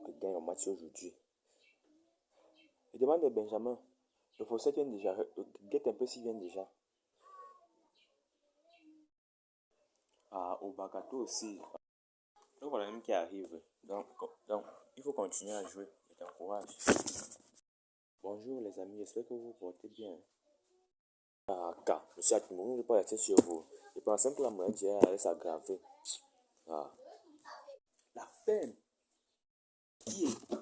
que gagne au match aujourd'hui. Je demande à Benjamin. Le fossé vient déjà. Guette un peu s'il vient déjà. Ah, au Bakato aussi. Donc voilà même qui arrive. Donc, donc, il faut continuer à jouer. Je t'encourage. Bonjour les amis, j'espère que vous vous portez bien. Ah, car, monsieur Atimo, ne pas rester sur vous. Je pensais que la maladie allait s'aggraver. Ah. La peine. Qui est.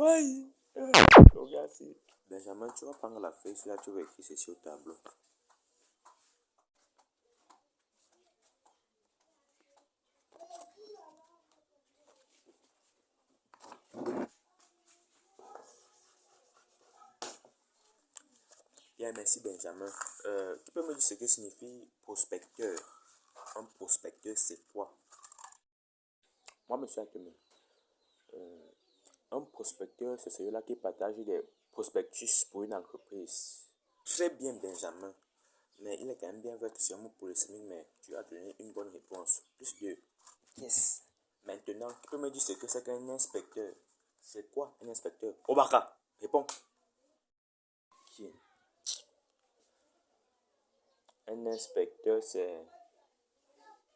Regarde Benjamin, tu vas prendre la feuille, là, tu vas écrire ceci au tableau. Bien, merci Benjamin. Euh, tu peux me dire ce que signifie prospecteur? Un prospecteur, c'est quoi? Moi, monsieur Akeme, euh, un prospecteur, c'est celui-là qui partage des prospectus pour une entreprise. Très bien, Benjamin. Mais il est quand même bien vrai que c'est un mot pour le SMIC, mais tu as donné une bonne réponse. Plus de yes. Maintenant, tu peux me dire ce que c'est qu'un inspecteur C'est quoi un inspecteur? Obaka, réponds. Qui? Un inspecteur, c'est.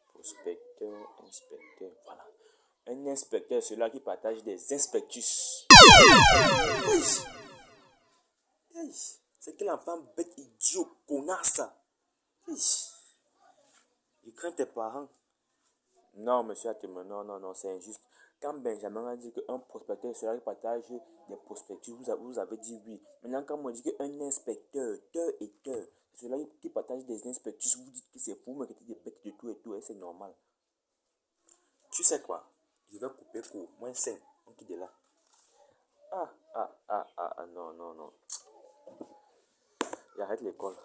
Prospecteur, inspecteur. Voilà. Un inspecteur, c'est celui qui partage des inspectus. C'est quel enfant bête, idiot, connasse. Il craint tes parents. Non, monsieur Atema, non, non, non, c'est injuste. Quand Benjamin a dit qu'un prospecteur celui qui partage des prospectus, vous avez, dit oui. Maintenant, quand je dis qu'un inspecteur, teur et teur, celui qui partage des inspectus, vous dites que c'est fou, mais que des bêtes de tout et tout, et c'est normal. Tu sais quoi? Je vais couper court. Moins 5. On quitte de là. Ah, ah, ah, ah, non, non, non. J'arrête l'école.